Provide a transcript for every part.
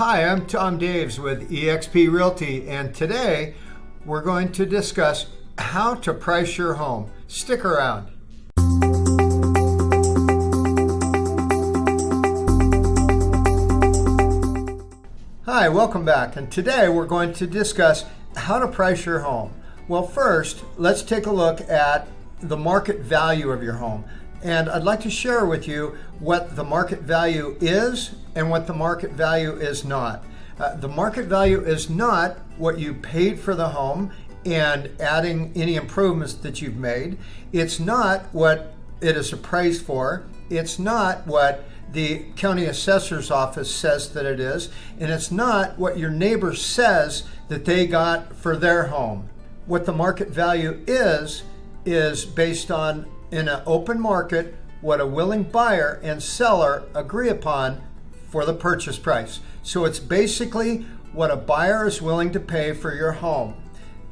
Hi, I'm Tom Daves with eXp Realty, and today we're going to discuss how to price your home. Stick around. Hi, welcome back, and today we're going to discuss how to price your home. Well, first, let's take a look at the market value of your home. And I'd like to share with you what the market value is and what the market value is not. Uh, the market value is not what you paid for the home and adding any improvements that you've made. It's not what it is appraised for. It's not what the county assessor's office says that it is. And it's not what your neighbor says that they got for their home. What the market value is, is based on in an open market what a willing buyer and seller agree upon for the purchase price. So it's basically what a buyer is willing to pay for your home.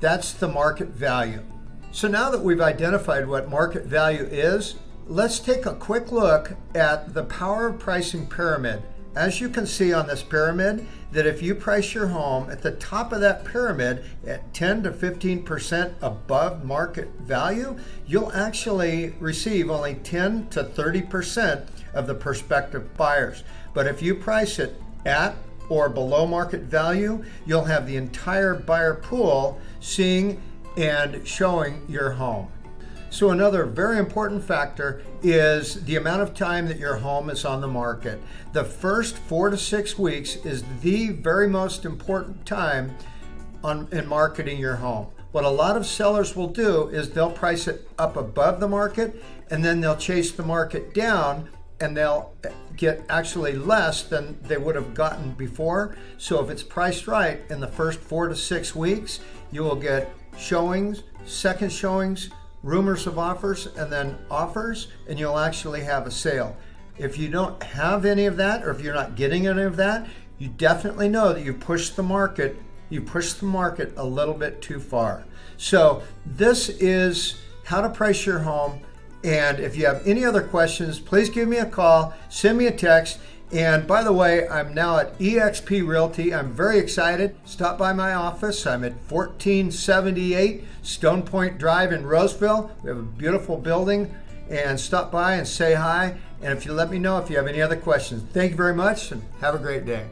That's the market value. So now that we've identified what market value is, let's take a quick look at the power of pricing pyramid. As you can see on this pyramid, that if you price your home at the top of that pyramid at 10 to 15% above market value, you'll actually receive only 10 to 30% of the prospective buyers. But if you price it at or below market value, you'll have the entire buyer pool seeing and showing your home. So another very important factor is the amount of time that your home is on the market. The first four to six weeks is the very most important time on, in marketing your home. What a lot of sellers will do is they'll price it up above the market and then they'll chase the market down and they'll eh, get actually less than they would have gotten before. So if it's priced right in the first four to six weeks, you will get showings, second showings, rumors of offers and then offers and you'll actually have a sale. If you don't have any of that or if you're not getting any of that, you definitely know that you pushed the market, you pushed the market a little bit too far. So this is how to price your home. And if you have any other questions, please give me a call, send me a text. And by the way, I'm now at eXp Realty. I'm very excited. Stop by my office. I'm at 1478 Stone Point Drive in Roseville. We have a beautiful building. And stop by and say hi. And if you let me know if you have any other questions. Thank you very much and have a great day.